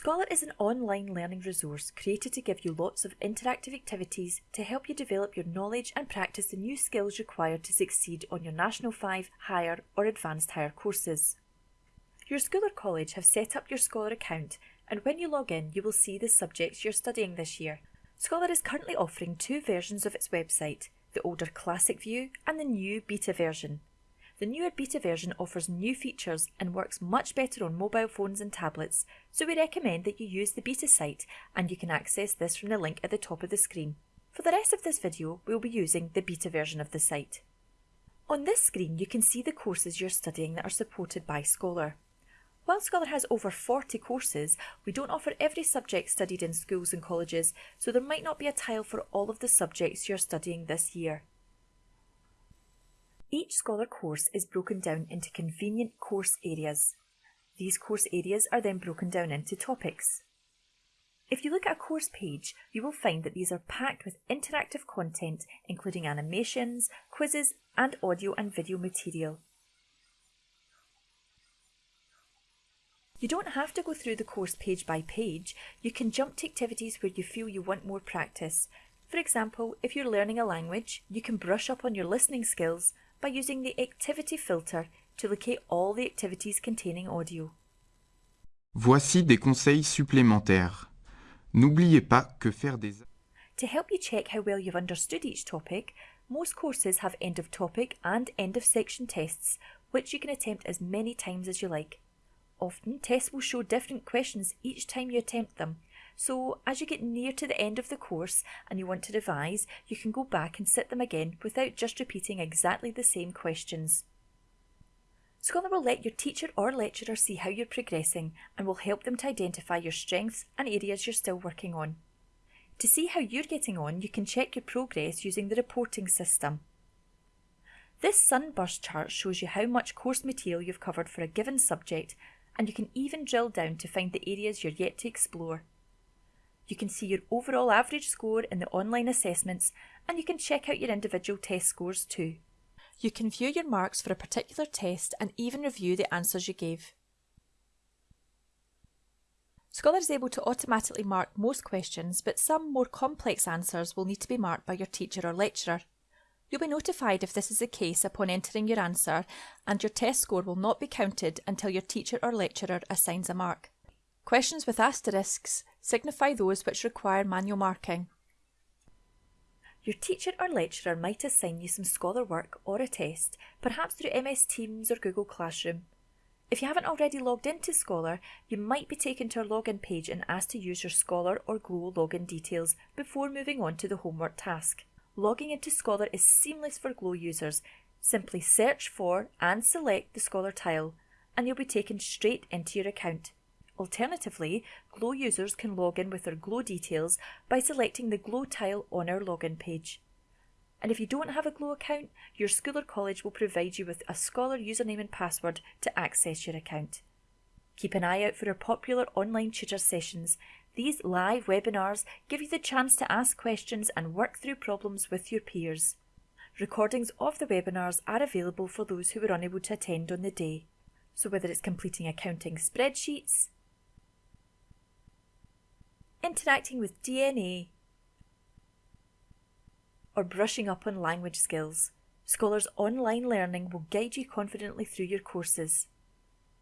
Scholar is an online learning resource created to give you lots of interactive activities to help you develop your knowledge and practice the new skills required to succeed on your National 5, Higher or Advanced Higher courses. Your school or college have set up your Scholar account and when you log in you will see the subjects you're studying this year. Scholar is currently offering two versions of its website, the older Classic View and the new Beta version. The newer beta version offers new features and works much better on mobile phones and tablets, so we recommend that you use the beta site and you can access this from the link at the top of the screen. For the rest of this video, we'll be using the beta version of the site. On this screen, you can see the courses you're studying that are supported by Scholar. While Scholar has over 40 courses, we don't offer every subject studied in schools and colleges, so there might not be a tile for all of the subjects you're studying this year. Each Scholar course is broken down into convenient course areas. These course areas are then broken down into topics. If you look at a course page, you will find that these are packed with interactive content including animations, quizzes and audio and video material. You don't have to go through the course page by page, you can jump to activities where you feel you want more practice. For example, if you're learning a language, you can brush up on your listening skills by using the Activity filter to locate all the activities containing audio. Voici des conseils supplémentaires. N'oubliez pas que faire des... To help you check how well you've understood each topic, most courses have end of topic and end of section tests, which you can attempt as many times as you like. Often, tests will show different questions each time you attempt them, so as you get near to the end of the course and you want to revise, you can go back and sit them again without just repeating exactly the same questions. Scholar will let your teacher or lecturer see how you're progressing and will help them to identify your strengths and areas you're still working on. To see how you're getting on, you can check your progress using the reporting system. This sunburst chart shows you how much course material you've covered for a given subject and you can even drill down to find the areas you're yet to explore. You can see your overall average score in the online assessments and you can check out your individual test scores too. You can view your marks for a particular test and even review the answers you gave. Scholar is able to automatically mark most questions, but some more complex answers will need to be marked by your teacher or lecturer. You'll be notified if this is the case upon entering your answer, and your test score will not be counted until your teacher or lecturer assigns a mark. Questions with asterisks signify those which require manual marking. Your teacher or lecturer might assign you some Scholar work or a test, perhaps through MS Teams or Google Classroom. If you haven't already logged into Scholar, you might be taken to our login page and asked to use your Scholar or Glow login details before moving on to the homework task. Logging into Scholar is seamless for Glow users. Simply search for and select the Scholar tile and you'll be taken straight into your account. Alternatively, Glow users can log in with their Glow details by selecting the Glow tile on our login page. And if you don't have a Glow account, your school or college will provide you with a Scholar username and password to access your account. Keep an eye out for our popular online tutor sessions. These live webinars give you the chance to ask questions and work through problems with your peers. Recordings of the webinars are available for those who were unable to attend on the day. So whether it's completing accounting spreadsheets, interacting with DNA, or brushing up on language skills, Scholar's online learning will guide you confidently through your courses.